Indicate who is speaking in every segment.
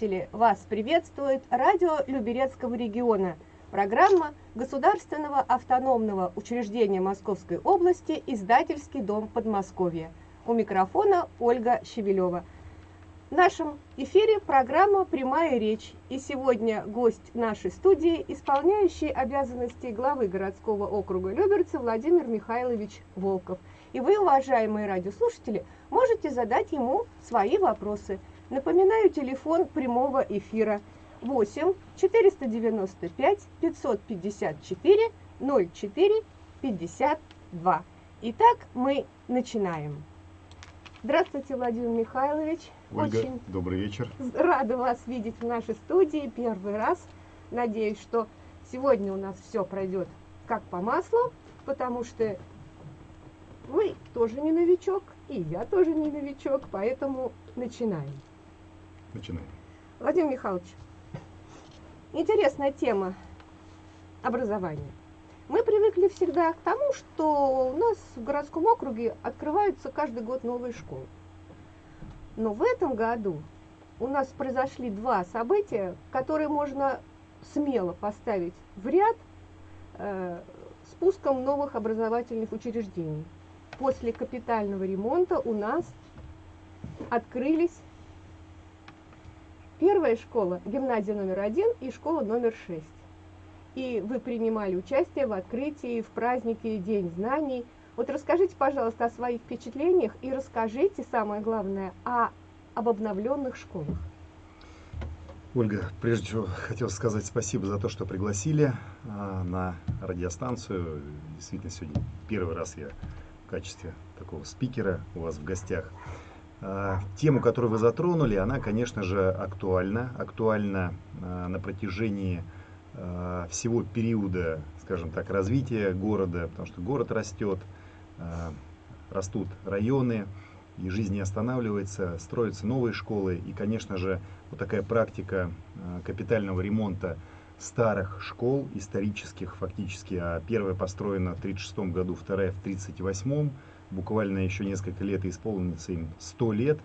Speaker 1: радиослушатели! Вас приветствует радио Люберецкого региона, программа Государственного автономного учреждения Московской области «Издательский дом Подмосковья». У микрофона Ольга Щебелева. В нашем эфире программа «Прямая речь». И сегодня гость нашей студии, исполняющий обязанности главы городского округа Люберцы Владимир Михайлович Волков. И вы, уважаемые радиослушатели, можете задать ему свои вопросы – Напоминаю, телефон прямого эфира 8 495 554 04 52. Итак, мы начинаем. Здравствуйте, Владимир Михайлович.
Speaker 2: Ольга, Очень добрый вечер.
Speaker 1: Рада вас видеть в нашей студии первый раз. Надеюсь, что сегодня у нас все пройдет как по маслу, потому что вы тоже не новичок, и я тоже не новичок, поэтому начинаем.
Speaker 2: Начинаем.
Speaker 1: Владимир Михайлович, интересная тема образования. Мы привыкли всегда к тому, что у нас в городском округе открываются каждый год новые школы. Но в этом году у нас произошли два события, которые можно смело поставить в ряд э, с пуском новых образовательных учреждений. После капитального ремонта у нас открылись Первая школа, гимназия номер один и школа номер шесть. И вы принимали участие в открытии, в празднике День знаний. Вот расскажите, пожалуйста, о своих впечатлениях и расскажите, самое главное, о, об обновленных школах.
Speaker 2: Ольга, прежде всего хотел сказать спасибо за то, что пригласили а, на радиостанцию. Действительно, сегодня первый раз я в качестве такого спикера у вас в гостях. А, тему, которую вы затронули, она, конечно же, актуальна. Актуальна а, на протяжении а, всего периода, скажем так, развития города, потому что город растет, растут районы, и жизнь не останавливается, строятся новые школы. И, конечно же, вот такая практика капитального ремонта старых школ, исторических фактически, а первая построена в 1936 году, вторая в 1938 буквально еще несколько лет исполнится им 100 лет.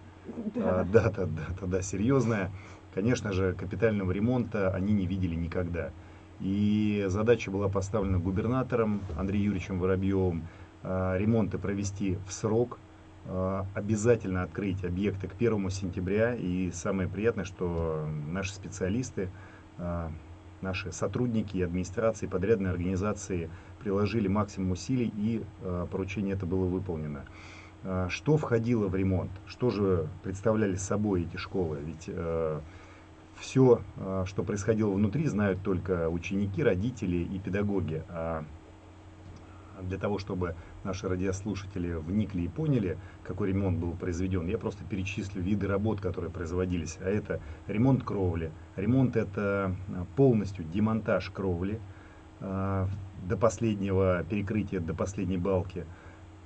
Speaker 2: Да. А, дата, дата, да, серьезная. Конечно же, капитального ремонта они не видели никогда. И задача была поставлена губернатором Андреем Юрьевичем Воробьевым а, ремонты провести в срок, а, обязательно открыть объекты к 1 сентября. И самое приятное, что наши специалисты, а, наши сотрудники администрации, подрядной организации приложили максимум усилий и э, поручение это было выполнено. Э, что входило в ремонт? Что же представляли собой эти школы? Ведь э, все, что происходило внутри, знают только ученики, родители и педагоги. А для того, чтобы наши радиослушатели вникли и поняли, какой ремонт был произведен, я просто перечислю виды работ, которые производились. А это ремонт кровли. Ремонт это полностью демонтаж кровли, до последнего перекрытия, до последней балки.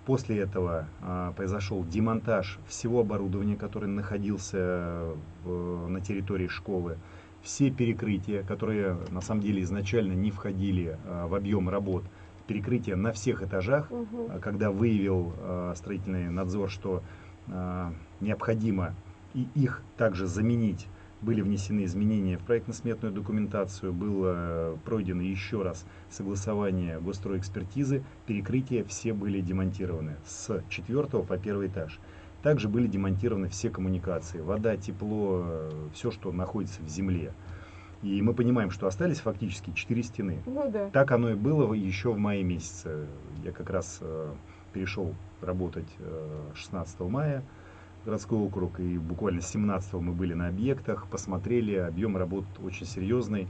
Speaker 2: После этого а, произошел демонтаж всего оборудования, которое находился в, на территории школы. Все перекрытия, которые на самом деле изначально не входили а, в объем работ, перекрытия на всех этажах, угу. когда выявил а, строительный надзор, что а, необходимо и их также заменить были внесены изменения в проектно-сметную документацию, было пройдено еще раз согласование госстроэкспертизы, перекрытия все были демонтированы с четвертого по первый этаж. Также были демонтированы все коммуникации, вода, тепло, все, что находится в земле. И мы понимаем, что остались фактически четыре стены.
Speaker 1: Ну, да.
Speaker 2: Так оно и было еще в мае месяце. Я как раз э, перешел работать э, 16 мая городской округ, и буквально 17 мы были на объектах, посмотрели, объем работ очень серьезный,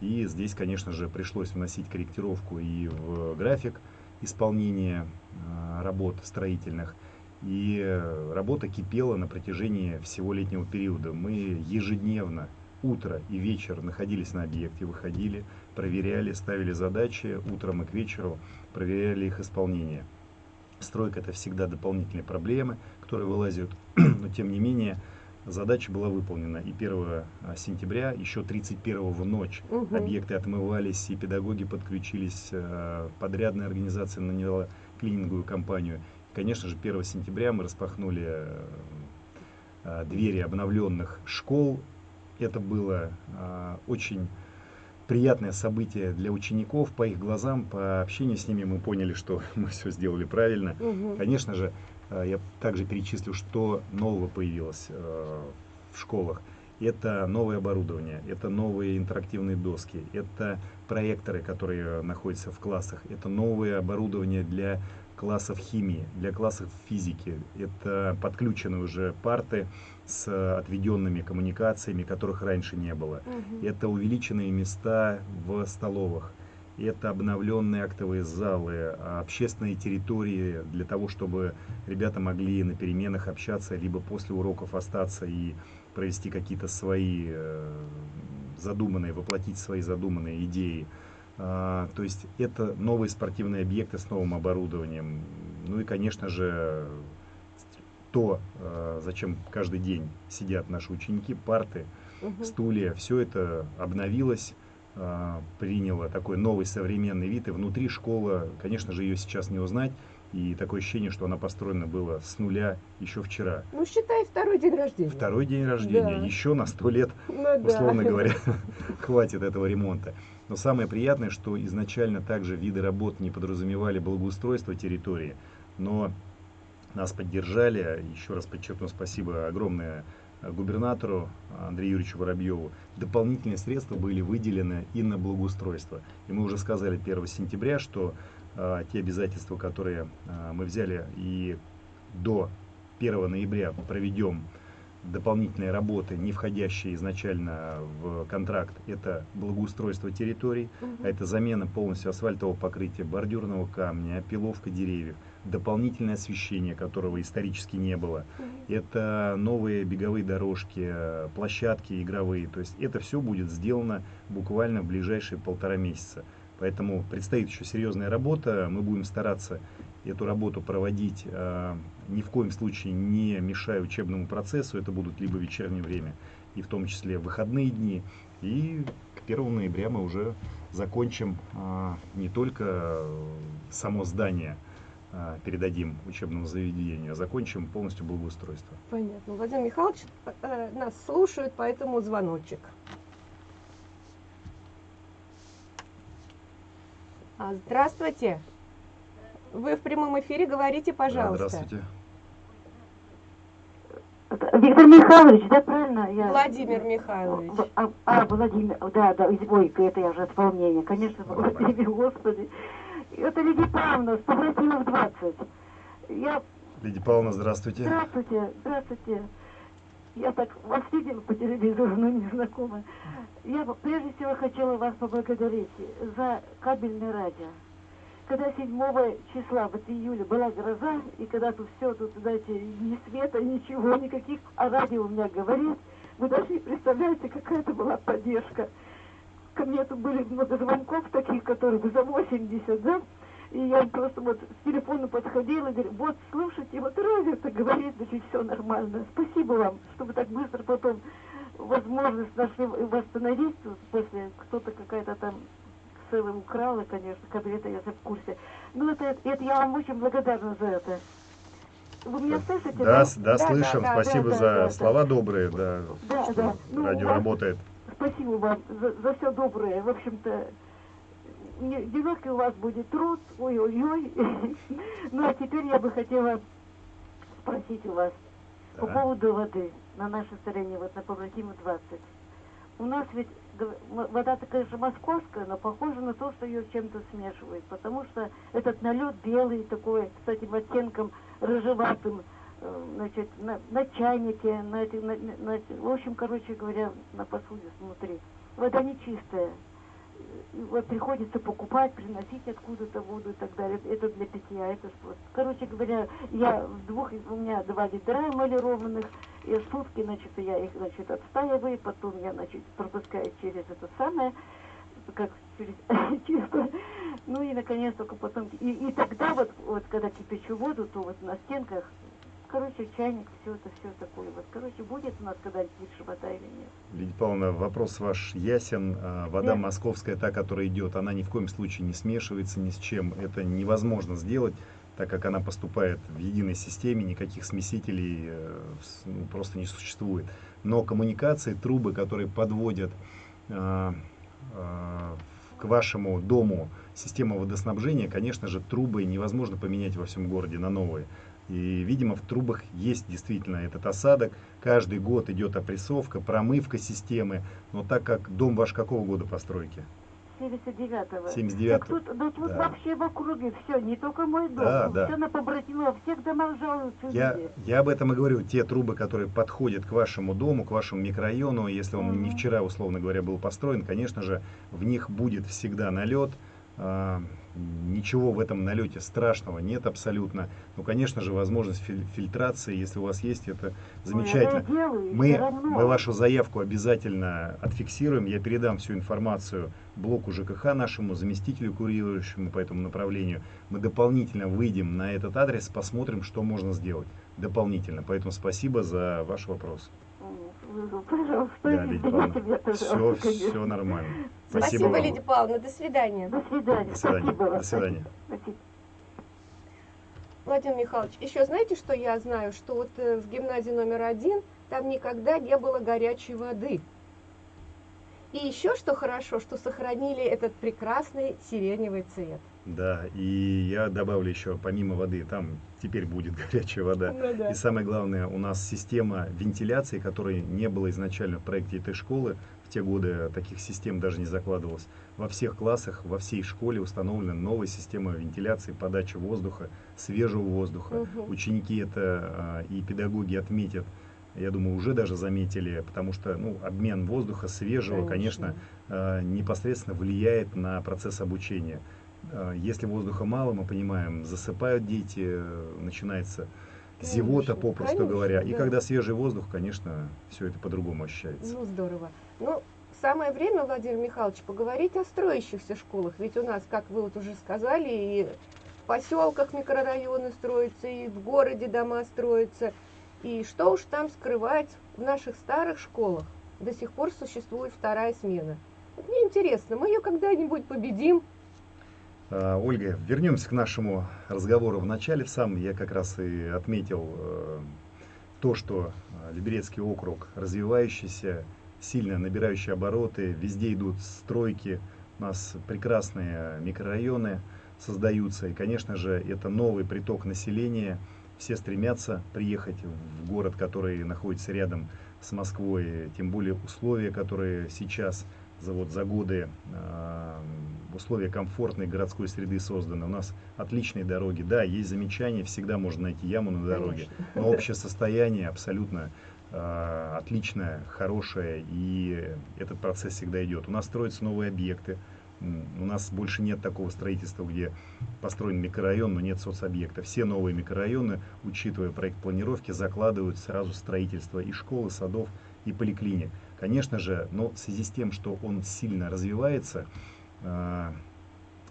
Speaker 2: и здесь, конечно же, пришлось вносить корректировку и в график исполнения а, работ строительных, и работа кипела на протяжении всего летнего периода. Мы ежедневно, утро и вечер находились на объекте, выходили, проверяли, ставили задачи, утром и к вечеру проверяли их исполнение. Стройка это всегда дополнительные проблемы, которые вылазят, но тем не менее задача была выполнена. И 1 а, сентября, еще 31 в ночь угу. объекты отмывались, и педагоги подключились, а, подрядная организация наняла клининговую компанию. Конечно же, 1 сентября мы распахнули а, двери обновленных школ, это было а, очень приятное событие для учеников. По их глазам, по общению с ними мы поняли, что мы все сделали правильно. Угу. Конечно же, я также перечислю, что нового появилось а, в школах. Это новое оборудование, это новые интерактивные доски, это проекторы, которые находятся в классах, это новое оборудование для классов химии, для классов физики. Это подключены уже парты с отведенными коммуникациями, которых раньше не было. Угу. Это увеличенные места в столовых. Это обновленные актовые залы, общественные территории для того, чтобы ребята могли на переменах общаться, либо после уроков остаться и провести какие-то свои э, задуманные, воплотить свои задуманные идеи. А, то есть это новые спортивные объекты с новым оборудованием. Ну и, конечно же, то, а, зачем каждый день сидят наши ученики, парты, угу. стулья, все это обновилось, а, приняло такой новый современный вид. И внутри школа, конечно же, ее сейчас не узнать. И такое ощущение, что она построена была с нуля еще вчера.
Speaker 1: Ну, считай, второй день рождения.
Speaker 2: Второй день рождения. Да. Еще на сто лет, ну, условно да. говоря, хватит этого ремонта. Но самое приятное, что изначально также виды работ не подразумевали благоустройство территории, но нас поддержали. Еще раз подчеркну спасибо огромное губернатору Андрею Юрьевичу Воробьеву. Дополнительные средства были выделены и на благоустройство. И мы уже сказали 1 сентября, что а, те обязательства, которые а, мы взяли и до 1 ноября проведем дополнительные работы, не входящие изначально в контракт, это благоустройство территорий, угу. это замена полностью асфальтового покрытия, бордюрного камня, опиловка деревьев, дополнительное освещение, которого исторически не было, это новые беговые дорожки, площадки игровые, то есть это все будет сделано буквально в ближайшие полтора месяца. Поэтому предстоит еще серьезная работа, мы будем стараться эту работу проводить э, ни в коем случае не мешая учебному процессу. Это будут либо вечернее время, и в том числе выходные дни. И к 1 ноября мы уже закончим э, не только само здание, передадим учебному заведению, закончим полностью благоустройство.
Speaker 1: Понятно. Владимир Михайлович э, нас слушает, поэтому звоночек. А, здравствуйте. Вы в прямом эфире, говорите, пожалуйста.
Speaker 2: Здравствуйте.
Speaker 3: Виктор Михайлович, да, правильно?
Speaker 1: Я... Владимир Михайлович.
Speaker 3: А, а, Владимир, да, да, ой, это я уже от волнения, конечно, Владимир, господи. Это Лидия Павловна, с Павлатинов 20.
Speaker 2: Я... Лидия Павловна, здравствуйте.
Speaker 3: Здравствуйте, здравствуйте. Я так вас видела по телевизору, но не знакома. Я прежде всего хотела вас поблагодарить за кабельное радио когда 7 числа, вот июля, была гроза, и когда тут все, тут, знаете, ни света, ничего, никаких, а радио у меня говорит, вы даже не представляете, какая это была поддержка. Ко мне тут были много звонков таких, которые за 80, да, и я просто вот с телефона подходила говорю, вот, слушайте, вот радио-то говорит, значит, все нормально. Спасибо вам, что вы так быстро потом возможность нашли восстановить после кто-то какая-то там целый украла, конечно, кабинета, я в курсе. Ну, это, это я вам очень благодарна за это.
Speaker 2: Вы меня слышите? Да, да, да, да слышим. Да, Спасибо да, за да, слова да. добрые, да,
Speaker 3: да, что да.
Speaker 2: Ну, радио вас, работает.
Speaker 3: Спасибо вам за, за все доброе. В общем-то, нелегкий у вас будет труд, ой-ой-ой. Ну, а теперь я бы хотела спросить у вас по поводу воды на нашей стороне, вот на Павлотима 20. У нас ведь вода такая же московская, но похожа на то, что ее чем-то смешивают, потому что этот налет белый такой, с этим оттенком рыжеватым, значит, на, на чайнике, на, на, на, в общем, короче говоря, на посуде внутри. Вода нечистая вот приходится покупать, приносить откуда-то воду и так далее. Это для питья, это просто. Короче говоря, я в двух, у меня два ведра эмалированных, и сутки, значит, я их, значит, отстаиваю, потом я, значит, пропускаю через это самое, как через чисто. Ну и, наконец, только потом, и, и тогда вот, вот, когда кипячу воду, то вот на стенках короче, чайник, все это, все такое. Вот, короче, будет у нас когда-нибудь вода или нет?
Speaker 2: Лидия Павловна, вопрос ваш ясен. А, вода да. московская, та, которая идет, она ни в коем случае не смешивается ни с чем. Это невозможно сделать, так как она поступает в единой системе, никаких смесителей э, ну, просто не существует. но коммуникации, трубы, которые подводят э, э, к вашему дому систему водоснабжения, конечно же, трубы невозможно поменять во всем городе на новые. И, видимо, в трубах есть действительно этот осадок. Каждый год идет опрессовка, промывка системы. Но так как дом ваш какого года постройки?
Speaker 3: 79-го.
Speaker 2: 79
Speaker 3: Так тут, ну, тут
Speaker 2: Да.
Speaker 3: вообще в округе все, не только мой дом.
Speaker 2: Да, да.
Speaker 3: Все на побратимов, всех домах жалуются
Speaker 2: Я,
Speaker 3: люди.
Speaker 2: я об этом и говорю. Те трубы, которые подходят к вашему дому, к вашему микрорайону, если он не
Speaker 3: Мгм.
Speaker 2: вчера, условно говоря, был построен, конечно же, в них будет всегда налет. Ничего в этом налете страшного нет абсолютно. Ну, конечно же, возможность филь- фильтрации, если у вас есть, это замечательно.
Speaker 3: Ну,
Speaker 2: Мы, мы вашу заявку обязательно отфиксируем. Я передам всю информацию блоку ЖКХ нашему, заместителю курирующему по этому направлению. Мы дополнительно выйдем на этот адрес, посмотрим, что можно сделать дополнительно. Поэтому спасибо за ваш вопрос.
Speaker 3: Пожалуйста,
Speaker 2: Да, Лидия Павловна, все, все нормально.
Speaker 1: Спасибо,
Speaker 2: вам.
Speaker 1: Лидия Павловна. До свидания.
Speaker 3: До свидания.
Speaker 2: До свидания.
Speaker 3: Спасибо.
Speaker 2: До свидания.
Speaker 3: Спасибо.
Speaker 1: Владимир Михайлович, еще знаете, что я знаю? Что вот э, в гимназии номер один там никогда не было горячей воды. И еще что хорошо, что сохранили этот прекрасный сиреневый цвет.
Speaker 2: Да, и я добавлю еще, помимо воды, там теперь будет горячая вода.
Speaker 1: Ну да.
Speaker 2: И самое главное, у нас система вентиляции, которой не было изначально в проекте этой школы. В те годы таких систем даже не закладывалось. Во всех классах, во всей школе установлена новая система вентиляции, подачи воздуха, свежего воздуха.
Speaker 1: Мгм.
Speaker 2: Ученики это а, и педагоги отметят, я думаю, уже даже заметили, потому что ну, обмен воздуха свежего, конечно, а, непосредственно влияет на процесс обучения. А, Если воздуха мало, мы понимаем, засыпают дети, э, начинается зевота,
Speaker 1: Конечно,
Speaker 2: попросту
Speaker 1: конечно,
Speaker 2: говоря. И
Speaker 1: да.
Speaker 2: когда свежий воздух, конечно, все это по-другому ощущается.
Speaker 1: Ну, здорово. Ну, самое время, Владимир Михайлович, поговорить о строящихся школах. Ведь у нас, как вы вот уже сказали, и в поселках микрорайоны строятся, и в городе дома строятся. И что уж там скрывать, в наших старых школах до сих пор существует вторая смена. Вот мне интересно, мы ее когда-нибудь победим?
Speaker 2: А, Ольга, вернемся к нашему разговору в начале. В самом я как раз и отметил э, то, что э, Либерецкий округ развивающийся, сильно набирающий обороты, везде идут стройки, у нас прекрасные микрорайоны создаются, и, конечно же, это новый приток населения. Все стремятся приехать в город, который находится рядом с Москвой, тем более условия, которые сейчас за, вот, за годы э, условия комфортной городской среды созданы. У нас отличные дороги. Да, есть замечания, всегда можно найти яму на дороге.
Speaker 1: Конечно.
Speaker 2: Но общее состояние абсолютно э, отличное, хорошее, и этот процесс всегда идет. У нас строятся новые объекты. У нас больше нет такого строительства, где построен микрорайон, но нет соцобъекта. Все новые микрорайоны, учитывая проект планировки, закладывают сразу строительство и школы, садов, и поликлиник. Конечно же, но в связи с тем, что он сильно развивается, э,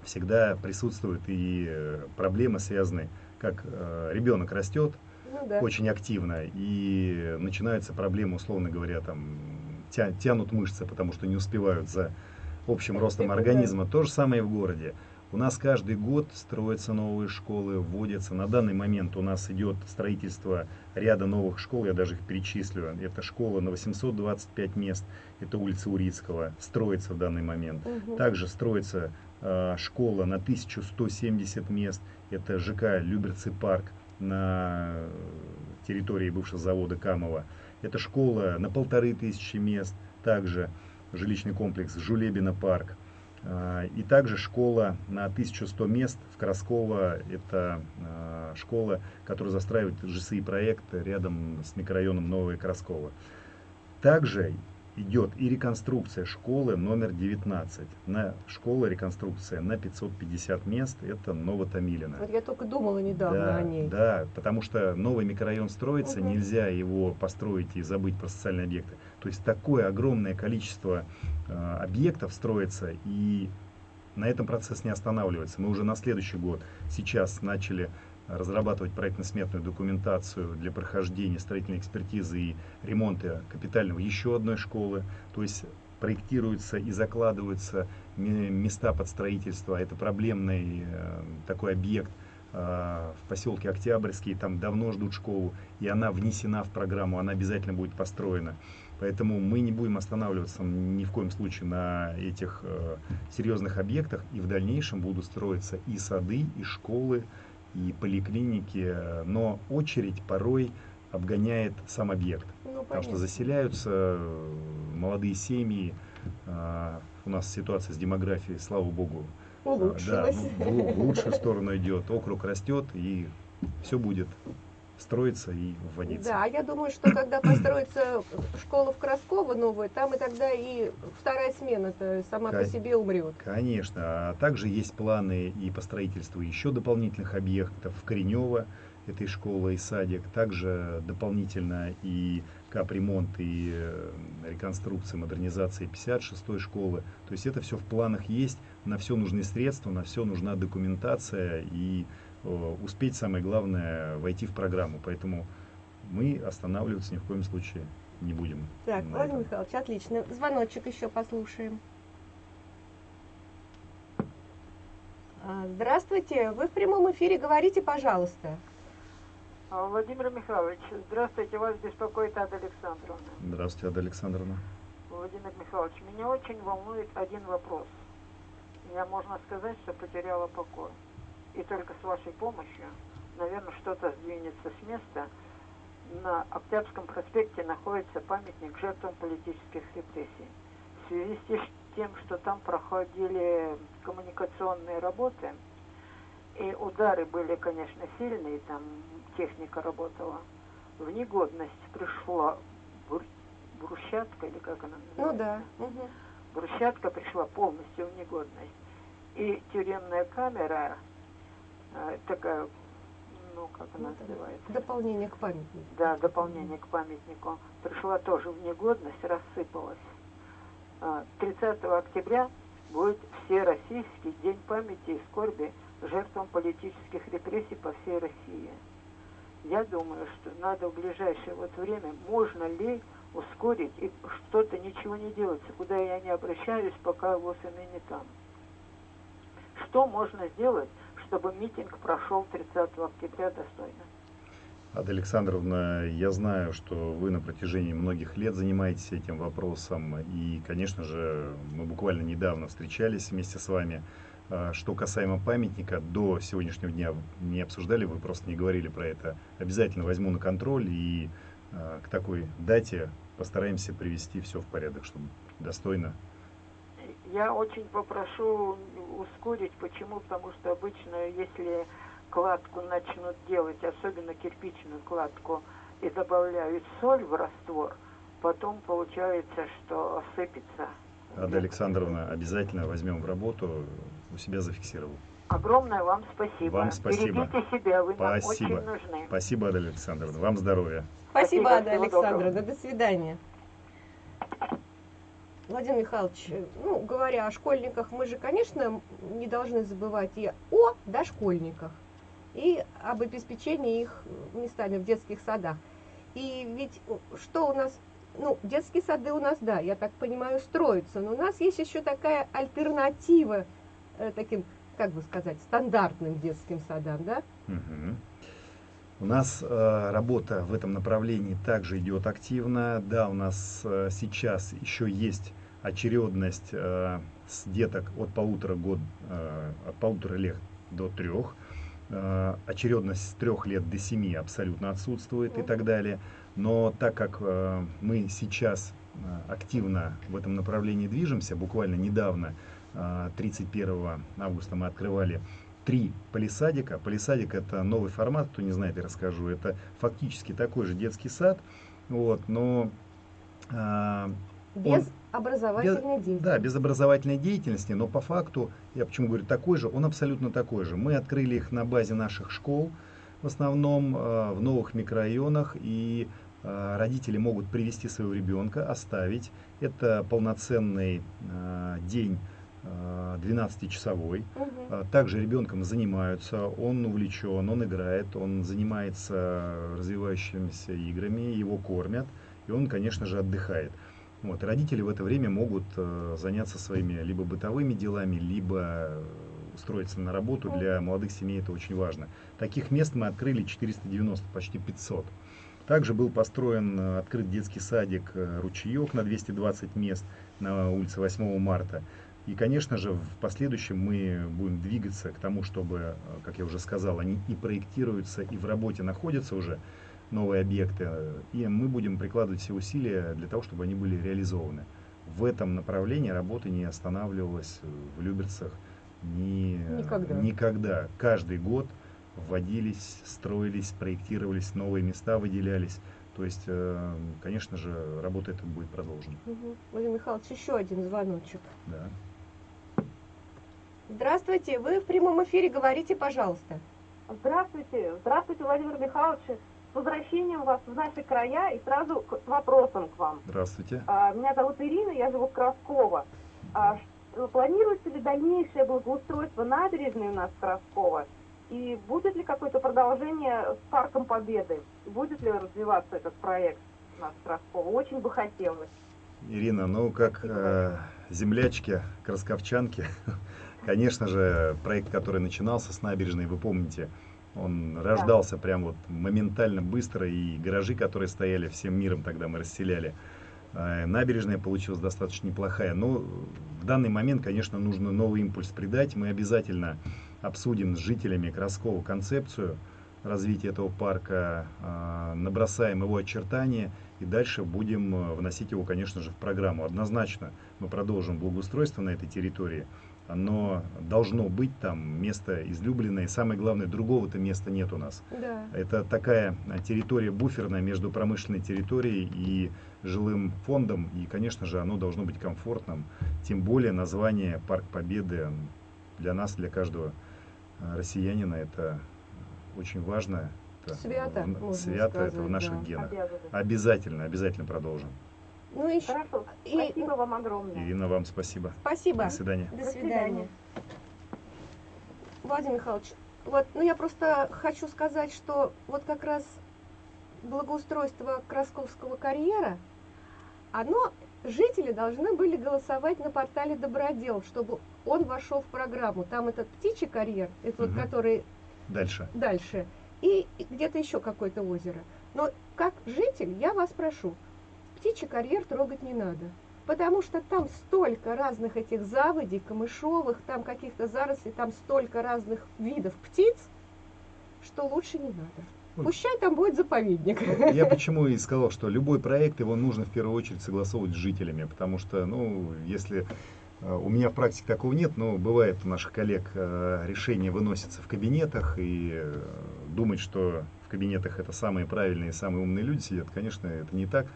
Speaker 2: всегда присутствуют и э, проблемы, связанные, как э, ребенок растет,
Speaker 1: Ну да.
Speaker 2: очень активно, и начинаются проблемы, условно говоря, там тя- тянут мышцы, потому что не успевают за общим ростом организма. То же самое и в городе. У нас каждый год строятся новые школы, вводятся. На данный момент у нас идет строительство ряда новых школ, я даже их перечислю. Это школа на 825 мест, это улица Урицкого, строится в данный момент.
Speaker 1: Мгм.
Speaker 2: Также строится э, школа на 1170 мест. Это ЖК Люберцы парк на территории бывшего завода Камова. Это школа на полторы тысячи мест. Также жилищный комплекс Жулебина парк. А, И также школа на 1100 мест в Красково. Это а, школа, которая застраивает ЖСИ проект рядом с микрорайоном Новое Красково. Также идет и реконструкция школы номер 19. На школа реконструкция на 550 мест. Это Новотомилино.
Speaker 1: Вот я только думала недавно
Speaker 2: Да,
Speaker 1: о ней.
Speaker 2: да, потому что новый микрорайон строится,
Speaker 1: Мгм.
Speaker 2: нельзя его построить и забыть про социальные объекты. То есть такое огромное количество э, объектов строится, и на этом процесс не останавливается. Мы уже на следующий год сейчас начали разрабатывать проектно-сметную документацию для прохождения строительной экспертизы и ремонта капитального еще одной школы. То есть проектируются и закладываются ме- места под строительство. Это проблемный э, такой объект в поселке Октябрьский, там давно ждут школу, и она внесена в программу, она обязательно будет построена. Поэтому мы не будем останавливаться ни в коем случае на этих э, серьезных объектах, и в дальнейшем будут строиться и сады, и школы, и поликлиники, но очередь порой обгоняет сам объект. Ну, потому что заселяются э, молодые семьи, э, у нас ситуация с демографией, слава богу,
Speaker 1: улучшилась.
Speaker 2: Да, в, в лучшую сторону идет, округ растет, и все будет строиться и вводиться.
Speaker 1: Да, я думаю, что когда построится школа в Красково новая, там и тогда и вторая смена-то сама Кон... по себе умрет.
Speaker 2: Конечно. А также есть планы и по строительству еще дополнительных объектов в Коренево, этой школы и садик. Также дополнительно и капремонт, и э, реконструкция, модернизация 56-й школы. То есть это все в планах есть, на все нужны средства, на все нужна документация и Э, успеть, самое главное, войти в программу. Поэтому мы останавливаться ни в коем случае не будем.
Speaker 1: Так, Владимир Михайлович, отлично. Звоночек еще послушаем. А, здравствуйте, вы в прямом эфире, говорите, пожалуйста.
Speaker 3: А, Владимир Михайлович, здравствуйте, вас беспокоит Ада Александровна.
Speaker 2: Здравствуйте, Ада Александровна.
Speaker 3: Владимир Михайлович, меня очень волнует один вопрос. Я, можно сказать, что потеряла покой и только с вашей помощью, наверное, что-то сдвинется с места. На Октябрьском проспекте находится памятник жертвам политических репрессий. В связи с тем, что там проходили коммуникационные работы, и удары были, конечно, сильные, там техника работала, в негодность пришла брусчатка, или как она
Speaker 1: называется? Ну да. Угу.
Speaker 3: Брусчатка пришла полностью в негодность. И тюремная камера такая, ну, как она ну, называется?
Speaker 1: Дополнение к памятнику.
Speaker 3: Да, дополнение к памятнику. Пришла тоже в негодность, рассыпалась. 30 а, октября будет Всероссийский день памяти и скорби жертвам политических репрессий по всей России. Я думаю, что надо в ближайшее вот время, можно ли ускорить и что-то ничего не делается, куда я не обращаюсь, пока ВОЗ не там. Что можно сделать, чтобы митинг прошел 30 октября достойно.
Speaker 2: Ада Александровна, я знаю, что вы на протяжении многих лет занимаетесь этим вопросом, и, конечно же, мы буквально недавно встречались вместе с вами. А, что касаемо памятника, до сегодняшнего дня не обсуждали, вы просто не говорили про это. Обязательно возьму на контроль и а, к такой дате постараемся привести все в порядок, чтобы достойно
Speaker 3: я очень попрошу ускорить. Почему? Потому что обычно, если кладку начнут делать, особенно кирпичную кладку, и добавляют соль в раствор, потом получается, что осыпется.
Speaker 2: Ада Александровна, обязательно возьмем в работу, у себя зафиксировал.
Speaker 3: Огромное вам спасибо.
Speaker 2: Вам спасибо.
Speaker 3: Берегите себя, вы
Speaker 2: спасибо.
Speaker 3: нам очень нужны.
Speaker 2: Спасибо, Ада Александровна. Вам здоровья.
Speaker 1: Спасибо, Ада Александровна. До свидания. Владимир Михайлович, ну, говоря о школьниках, мы же, конечно, не должны забывать и о дошкольниках, и об обеспечении их местами в детских садах. И ведь что у нас, ну, детские сады у нас, да, я так понимаю, строятся, но у нас есть еще такая альтернатива э, таким, как бы сказать, стандартным детским садам, да?
Speaker 2: Угу. У нас э, работа в этом направлении также идет активно. Да, у нас э, сейчас еще есть очередность э, с деток от полутора, год, э, от полутора лет до трех. Э, очередность с трех лет до семи абсолютно отсутствует и так далее. Но так как э, мы сейчас э, активно в этом направлении движемся, буквально недавно, 31 э, августа мы открывали три полисадика. Полисадик это новый формат, кто не знает, я расскажу. Это фактически такой же детский сад, вот, но
Speaker 1: э, без он, образовательной без, деятельности.
Speaker 2: Да, без образовательной деятельности, но по факту, я почему говорю такой же, он абсолютно такой же. Мы открыли их на базе наших школ, в основном э, в новых микрорайонах, и э, родители могут привести своего ребенка, оставить. Это полноценный э, день 12-часовой. Угу. Также ребенком занимаются, он увлечен, он играет, он занимается развивающимися играми, его кормят, и он, конечно же, отдыхает. Вот, родители в это время могут э, заняться своими либо бытовыми делами, либо устроиться на работу. Для молодых семей это очень важно. Таких мест мы открыли 490, почти 500. Также был построен, э, открыт детский садик э, «Ручеек» на 220 мест на улице 8 марта. И, конечно же, в последующем мы будем двигаться к тому, чтобы, э, как я уже сказал, они и проектируются, и в работе находятся уже новые объекты. И мы будем прикладывать все усилия для того, чтобы они были реализованы. В этом направлении работа не останавливалась в Люберцах ни,
Speaker 1: Никогда.
Speaker 2: никогда. Каждый год вводились, строились, проектировались, новые места выделялись. То есть, э, конечно же, работа эта будет продолжена.
Speaker 1: Мгм. Владимир Михайлович, еще один звоночек.
Speaker 2: Да.
Speaker 1: Здравствуйте, вы в прямом эфире, говорите, пожалуйста.
Speaker 3: Здравствуйте, здравствуйте, Владимир Михайлович. С возвращением вас в наши края и сразу к вопросам к вам.
Speaker 2: Здравствуйте.
Speaker 3: А, Меня зовут Ирина, я живу в Красково. А, Планируется ли дальнейшее благоустройство набережной у нас в Красково? И будет ли какое-то продолжение с Парком Победы? Будет ли развиваться этот проект у нас в Красково? Очень бы хотелось.
Speaker 2: Ирина, ну как э, землячки, красковчанки, конечно же, проект, который начинался с набережной, вы помните, он рождался прям вот моментально быстро, и гаражи, которые стояли всем миром тогда мы расселяли. Э, Набережная получилась достаточно неплохая, но в данный момент, конечно, нужно новый импульс придать. Мы обязательно обсудим с жителями Краскова концепцию развития этого парка, э, набросаем его очертания и дальше будем э, вносить его, конечно же, в программу. Однозначно мы продолжим благоустройство на этой территории. Оно должно быть там, место излюбленное. И самое главное, другого-то места нет у нас.
Speaker 1: Да.
Speaker 2: Это такая а, территория буферная между промышленной территорией и жилым фондом. И, конечно же, оно должно быть комфортным. Тем более название Парк Победы для нас, для каждого а, россиянина, это очень важно. Это
Speaker 1: Свято,
Speaker 2: в- свято, это в
Speaker 1: сказать,
Speaker 2: наших
Speaker 1: да.
Speaker 2: генах. Обязательно, обязательно продолжим.
Speaker 1: Ну еще
Speaker 3: Хорошо.
Speaker 1: И-
Speaker 3: Спасибо вам огромное.
Speaker 2: Ирина, вам спасибо.
Speaker 1: спасибо.
Speaker 2: До свидания.
Speaker 1: До свидания. Владимир Михайлович, вот, ну я просто хочу сказать, что вот как раз благоустройство Красковского карьера, оно, жители должны были голосовать на портале Добродел, чтобы он вошел в программу. Там этот птичий карьер, это вот
Speaker 2: Мгм.
Speaker 1: который
Speaker 2: Дальше.
Speaker 1: дальше, и и где-то еще какое-то озеро. Но как житель я вас прошу, птичий карьер трогать не надо. Потому что там столько разных этих заводей, камышовых, там каких-то зарослей, там столько разных видов птиц, что лучше не надо. Пущай там будет заповедник.
Speaker 2: Я почему и сказал, что любой проект его нужно в первую очередь согласовывать с жителями, потому что, ну, если э, у меня в практике такого нет, но бывает у наших коллег э, решения выносятся в кабинетах и э, думать, что в кабинетах это самые правильные, самые умные люди сидят, конечно, это не так.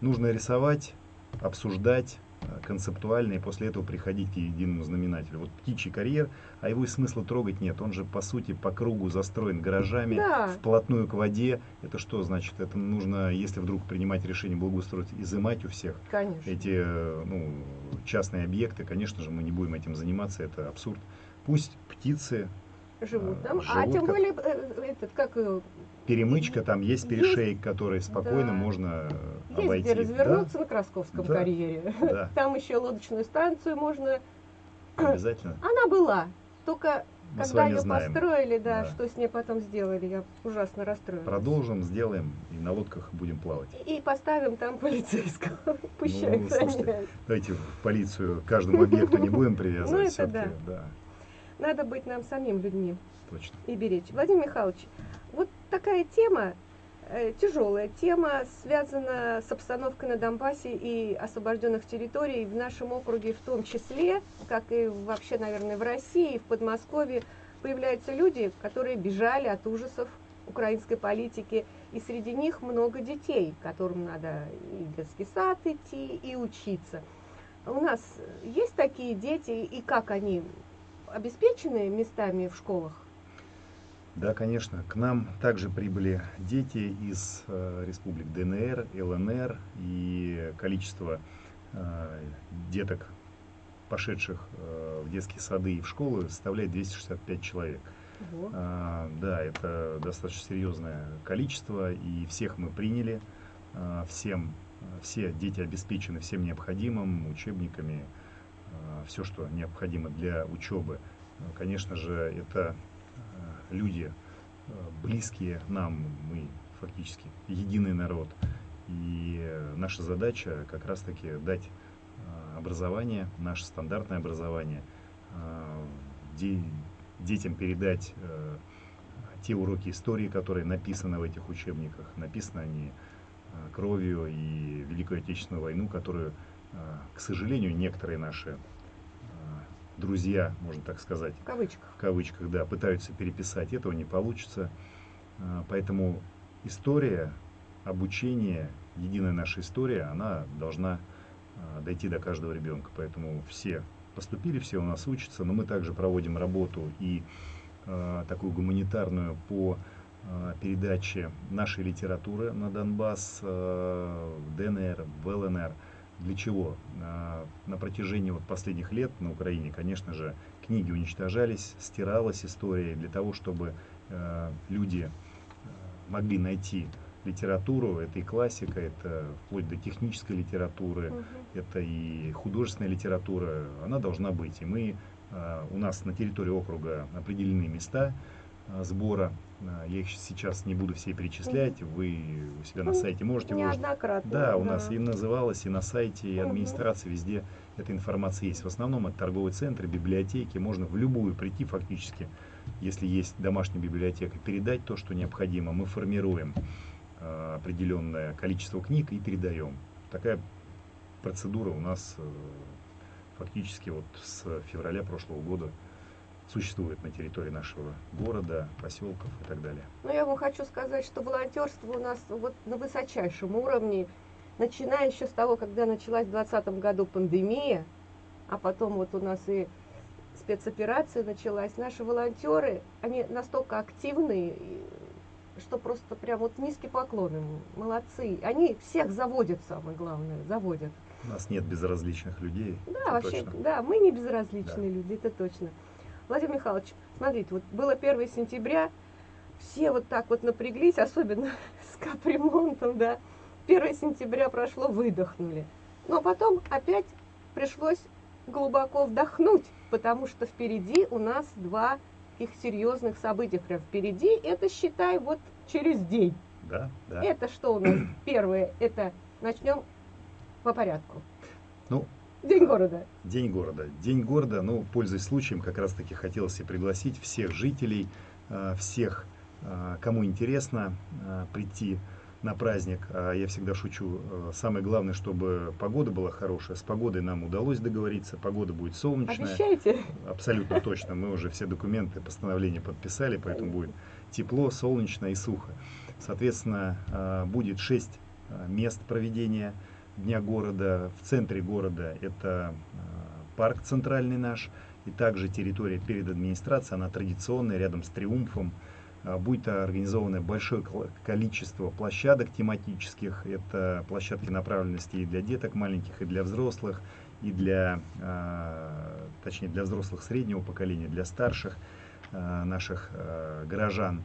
Speaker 2: Нужно рисовать, обсуждать э, концептуально и после этого приходить к единому знаменателю. Вот птичий карьер, а его и смысла трогать нет. Он же по сути по кругу застроен гаражами,
Speaker 1: Да.
Speaker 2: вплотную к воде. Это что значит? Это нужно, если вдруг принимать решение благоустроить, изымать у всех
Speaker 1: Конечно.
Speaker 2: эти э, ну, частные объекты. Конечно же, мы не будем этим заниматься, это абсурд. Пусть птицы,
Speaker 1: Живут
Speaker 2: э,
Speaker 1: там. А
Speaker 2: живут
Speaker 1: тем
Speaker 2: как-
Speaker 1: более, э, этот, как э,
Speaker 2: перемычка, там есть
Speaker 1: Есть-
Speaker 2: перешейк, который спокойно
Speaker 1: да.
Speaker 2: можно э,
Speaker 1: есть
Speaker 2: обойти.
Speaker 1: где развернуться на Красковском
Speaker 2: Да.
Speaker 1: карьере.
Speaker 2: Да,
Speaker 1: Там еще лодочную станцию можно.
Speaker 2: да, обязательно.
Speaker 1: Она была, только
Speaker 2: Мы
Speaker 1: когда ее
Speaker 2: знаем.
Speaker 1: построили, да,
Speaker 2: Да.
Speaker 1: что с ней потом сделали, я ужасно расстроилась.
Speaker 2: Продолжим, сделаем и на лодках будем плавать.
Speaker 1: И поставим там полицейского. Пущай
Speaker 2: Ну, слушайте. Давайте в полицию каждому объекту не будем привязывать.
Speaker 1: Ну, это
Speaker 2: да,
Speaker 1: Надо быть нам самим людьми
Speaker 2: точно.
Speaker 1: и беречь. Владимир Михайлович, вот такая тема, тяжелая тема, связана с обстановкой на Донбассе и освобожденных территорий в нашем округе в том числе, как и вообще, наверное, в России, и в Подмосковье, появляются люди, которые бежали от ужасов украинской политики, и среди них много детей, которым надо и в детский сад идти, и учиться. У нас есть такие дети, и как они обеспечены местами в школах?
Speaker 2: Да, конечно. К нам также прибыли дети из э, республик ДНР, ЛНР, и количество э, деток, пошедших э, в детские сады и в школы, составляет 265 человек. А, да, это достаточно серьезное количество, и всех мы приняли, а, всем, все дети обеспечены всем необходимым, учебниками, все, что необходимо для учебы. конечно же, это люди близкие нам, мы фактически единый народ. И наша задача как раз-таки дать образование, наше стандартное образование, детям передать те уроки истории, которые написаны в этих учебниках. Написаны они э, кровью и Великую Отечественную войну, которую, э, к сожалению, некоторые наши э, друзья, можно так сказать,
Speaker 1: в кавычках,
Speaker 2: в кавычках да, пытаются переписать. Этого не получится. Поэтому история, обучение, единая наша история, она должна дойти до каждого ребенка. Поэтому все поступили, все у нас учатся, но мы также проводим работу и Э, такую гуманитарную по э, передаче нашей литературы на Донбасс, э, ДНР, в ЛНР. Для чего? На протяжении вот последних лет на Украине, конечно же, книги уничтожались, стиралась история для того, чтобы люди могли найти литературу, это и классика, это вплоть до технической литературы, угу. это и художественная литература, она должна быть. И мы у нас на территории округа определены места сбора. Э, я их сейчас не буду все перечислять. Вы у себя на сайте можете
Speaker 1: Неоднократно.
Speaker 2: Да, у да. нас и называлось, и на сайте, и администрации, везде эта информация есть. В основном это торговые центры, библиотеки. Можно в любую прийти фактически, если есть домашняя библиотека, передать то, что необходимо. Мы формируем определенное количество книг и передаем. Такая процедура у нас фактически вот с февраля прошлого года существует на территории нашего города, поселков и так далее.
Speaker 1: Ну, я вам хочу сказать, что волонтерство у нас вот на высочайшем уровне, начиная еще с того, когда началась в 2020 году пандемия, а потом вот у нас и спецоперация началась. Наши волонтеры, они настолько активные, что просто прям вот низкий поклон им, молодцы. Они всех заводят, самое главное, заводят.
Speaker 2: У нас нет безразличных людей.
Speaker 1: Да, вообще, точно. да, мы не безразличные да. люди, это точно. Владимир Михайлович, смотрите, вот было 1 сентября, все вот так вот напряглись, особенно с капремонтом, да. 1 сентября прошло, выдохнули. Но потом опять пришлось глубоко вдохнуть, потому что впереди у нас два их серьезных события. Прям впереди, это считай вот через день.
Speaker 2: Да, да.
Speaker 1: Это что у нас? Первое, это начнем по порядку.
Speaker 2: Ну,
Speaker 1: День города.
Speaker 2: День города. День города, ну, пользуясь случаем, как раз таки хотелось и пригласить всех жителей, э, всех, э, кому интересно э, прийти на праздник. А я всегда шучу, самое главное, чтобы погода была хорошая. С погодой нам удалось договориться, погода будет солнечная.
Speaker 1: Обещаете?
Speaker 2: Абсолютно точно. Мы уже все документы, постановления подписали, поэтому будет тепло, солнечно и сухо. Соответственно, будет 6 мест проведения Дня города. В центре города это э, парк центральный наш, и также территория перед администрацией, она традиционная, рядом с Триумфом. Э, будет организовано большое количество площадок тематических. Это площадки направленности и для деток маленьких, и для взрослых, и для, э, точнее, для взрослых среднего поколения, для старших наших горожан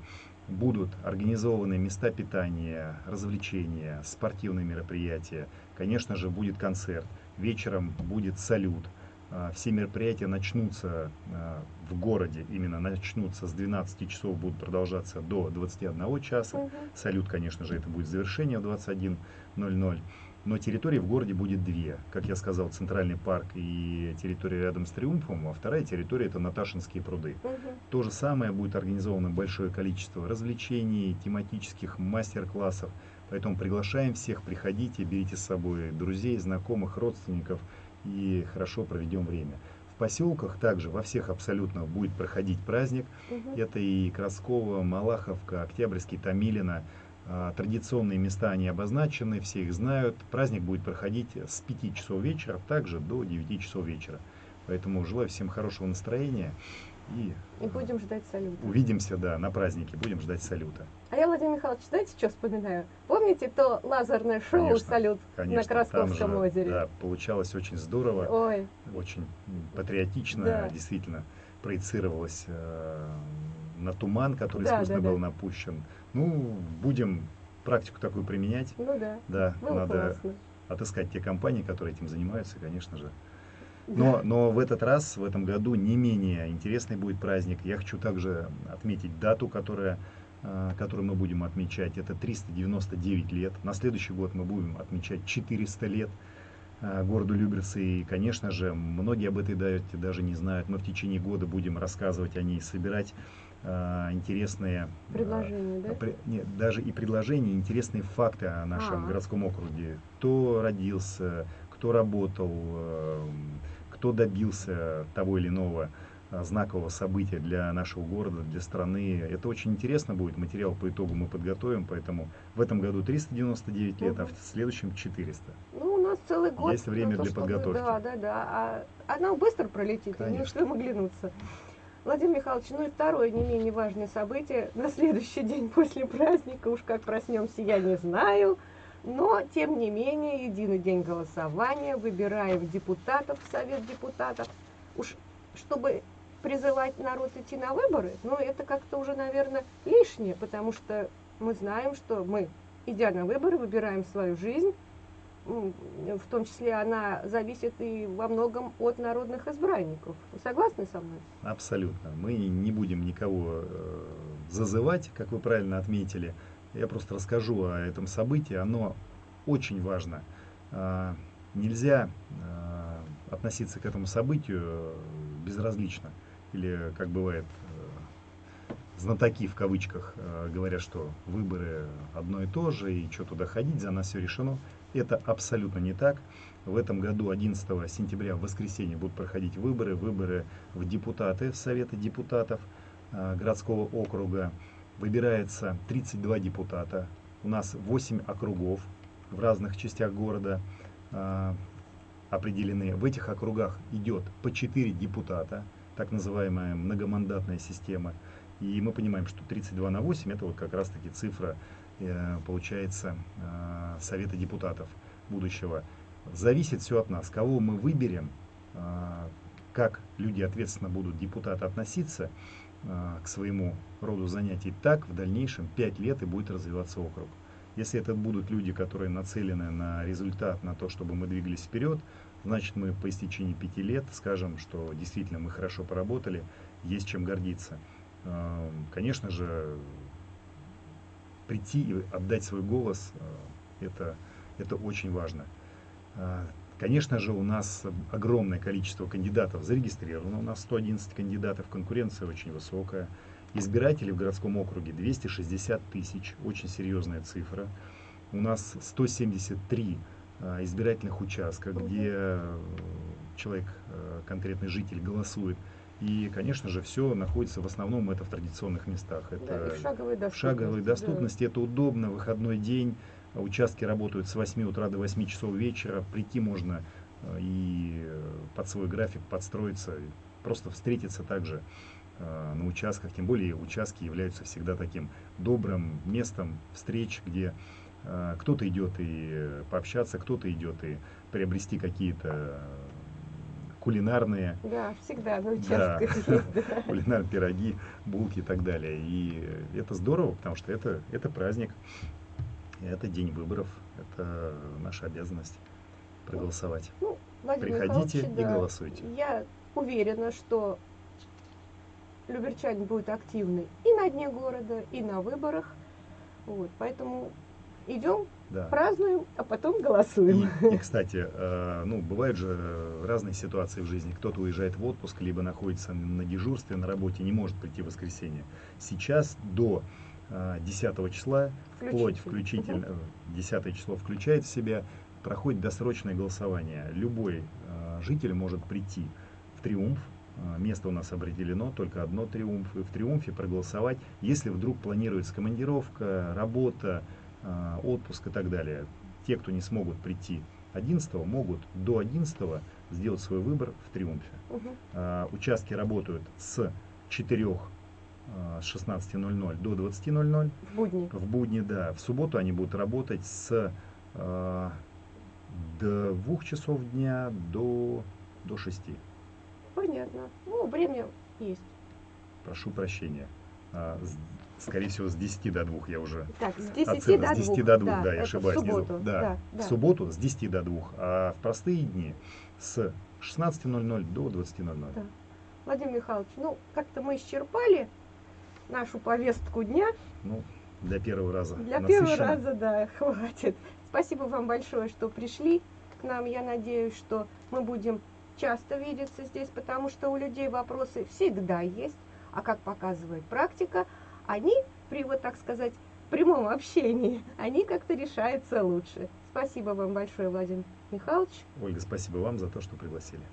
Speaker 2: будут организованы места питания, развлечения, спортивные мероприятия. Конечно же, будет концерт. Вечером будет салют. А, все мероприятия начнутся а, в городе, именно начнутся с 12 часов, будут продолжаться до 21 часа. Угу. Салют, конечно же, это будет завершение в 21.00 но территории в городе будет две. Как я сказал, центральный парк и территория рядом с Триумфом, а вторая территория это Наташинские пруды. Угу. То же самое будет организовано большое количество развлечений, тематических мастер-классов. Поэтому приглашаем всех, приходите, берите с собой друзей, знакомых, родственников и хорошо проведем время. В поселках также во всех абсолютно будет проходить праздник. Угу. Это и Краскова, Малаховка, Октябрьский, Томилино. А, традиционные места они обозначены, все их знают. Праздник будет проходить с 5 часов вечера, также до 9 часов вечера. Поэтому желаю всем хорошего настроения.
Speaker 1: И, и будем ждать салюта.
Speaker 2: Увидимся, да, на празднике, будем ждать салюта.
Speaker 1: А я, Владимир Михайлович, знаете, что вспоминаю? Помните то лазерное шоу конечно, «Салют» конечно, на Красковском же, озере?
Speaker 2: Да, получалось очень здорово,
Speaker 1: Ой.
Speaker 2: очень патриотично, да. действительно проецировалось э, на туман, который да, искусственно да, был да. напущен. Ну, будем практику такую применять.
Speaker 1: Ну да.
Speaker 2: Да, Было надо классно. отыскать те компании, которые этим занимаются, конечно же. Но, но в этот раз, в этом году, не менее интересный будет праздник. Я хочу также отметить дату, которая, э, которую мы будем отмечать. Это 399 лет. На следующий год мы будем отмечать 400 лет э, городу Люберцы. И, конечно же, многие об этой дате даже не знают. Мы в течение года будем рассказывать о ней, собирать э, интересные
Speaker 1: предложения,
Speaker 2: э,
Speaker 1: да?
Speaker 2: При, нет, даже и предложения, интересные факты о нашем
Speaker 1: А.
Speaker 2: городском округе. Кто родился, кто работал, кто добился того или иного знакового события для нашего города, для страны. Это очень интересно будет. Материал по итогу мы подготовим, поэтому в этом году 399 лет, а в следующем 400.
Speaker 1: Ну, у нас целый год.
Speaker 2: Есть время
Speaker 1: то,
Speaker 2: для подготовки.
Speaker 1: Да, да, да. А она быстро пролетит, и не
Speaker 2: Конечно.
Speaker 1: успеем оглянуться. Владимир Михайлович, ну и второе не менее важное событие на следующий день после праздника, уж как проснемся, я не знаю, но тем не менее единый день голосования, выбираем депутатов в Совет депутатов. Уж чтобы призывать народ идти на выборы, ну это как-то уже, наверное, лишнее, потому что мы знаем, что мы, идя на выборы, выбираем свою жизнь, в том числе она зависит и во многом от народных избранников. Вы согласны со мной?
Speaker 2: Абсолютно. Мы не будем никого э, зазывать, как вы правильно отметили. Я просто расскажу о этом событии. Оно очень важно. А, Нельзя а, относиться к этому событию э, безразлично. Или, как бывает, э, знатоки в кавычках э, говорят, что выборы одно и то же, и что туда ходить, за нас все решено. Это абсолютно не так. В этом году, 11 сентября, в воскресенье, будут проходить выборы. Выборы в депутаты, в Советы депутатов э, городского округа. Выбирается 32 депутата. У нас 8 округов в разных частях города определены. В этих округах идет по 4 депутата, так называемая многомандатная система. И мы понимаем, что 32 на 8 это вот как раз таки цифра, э, получается, э, Совета депутатов будущего. Зависит все от нас, кого мы выберем, э, как люди ответственно будут депутаты относиться к своему роду занятий, так в дальнейшем 5 лет и будет развиваться округ. Если это будут люди, которые нацелены на результат, на то, чтобы мы двигались вперед, значит мы по истечении пяти лет скажем, что действительно мы хорошо поработали, есть чем гордиться. Э, Конечно же, прийти и отдать свой голос, э, это, это очень важно. Э, Конечно же, у нас огромное количество кандидатов зарегистрировано. У нас 111 кандидатов, конкуренция очень высокая. Избирателей в городском округе 260 тысяч, очень серьезная цифра. У нас 173 э, избирательных участка,
Speaker 1: Мгм.
Speaker 2: где э, человек, э, конкретный житель голосует. И, конечно же, все находится в основном это в традиционных местах.
Speaker 1: Да,
Speaker 2: Это
Speaker 1: и в шаговой
Speaker 2: в
Speaker 1: доступности.
Speaker 2: шаговой
Speaker 1: да.
Speaker 2: доступности, это удобно, выходной день, участки работают с 8 утра до 8 часов вечера, прийти можно э, и э, под свой график подстроиться, просто встретиться также э, на участках, тем более участки являются всегда таким добрым местом встреч, где э, кто-то идет и э, пообщаться, кто-то идет и приобрести какие-то э, кулинарные
Speaker 1: Да, всегда на
Speaker 2: Да.
Speaker 1: есть, да.
Speaker 2: кулинарные пироги, булки и так далее. И это здорово, потому что это, это праздник, это день выборов, это наша обязанность проголосовать.
Speaker 1: Ну, Владимир
Speaker 2: Приходите
Speaker 1: Михайлович,
Speaker 2: и
Speaker 1: да,
Speaker 2: голосуйте.
Speaker 1: Я уверена, что люберчане будут активны и на дне города, и на выборах. Вот, поэтому идем,
Speaker 2: Да.
Speaker 1: празднуем, а потом голосуем.
Speaker 2: И, и, кстати, э, ну, бывают же разные ситуации в жизни. Кто-то уезжает в отпуск, либо находится на дежурстве, на работе, не может прийти в воскресенье. Сейчас до э, 10 числа, вплоть включительно, э, 10 число включает в себя, проходит досрочное голосование. Любой э, житель может прийти в Триумф, э, место у нас определено, только одно Триумф, и в Триумфе проголосовать, если вдруг планируется командировка, работа, э, отпуск и так далее. Те, кто не смогут прийти 11 могут до 11 сделать свой выбор в Триумфе. А, Участки работают с 4 а, с 16.00 до 20.00.
Speaker 1: В будни.
Speaker 2: В будни, да. В субботу они будут работать с до 2 часов дня до, до 6.
Speaker 1: Понятно. Ну, время есть.
Speaker 2: Прошу прощения. С- скорее всего, с 10 до 2 я уже
Speaker 1: Так, с 10
Speaker 2: Оценка
Speaker 1: до 2.
Speaker 2: с 10 до 2, да, я
Speaker 1: это
Speaker 2: ошибаюсь.
Speaker 1: В субботу.
Speaker 2: забыл. Да,
Speaker 1: Да,
Speaker 2: в
Speaker 1: да.
Speaker 2: субботу с 10 до 2, а в простые дни с 16.00 до 20.00.
Speaker 1: Да. Владимир Михайлович, ну, как-то мы исчерпали нашу повестку дня.
Speaker 2: Ну, для первого раза.
Speaker 1: Для первого раза, да, хватит. Спасибо вам большое, что пришли к нам. Я надеюсь, что мы будем часто видеться здесь, потому что у людей вопросы всегда есть. А как показывает практика, они при, вот так сказать, прямом общении, они как-то решаются лучше. Спасибо вам большое, Владимир Михайлович.
Speaker 2: Ольга, спасибо вам за то, что пригласили.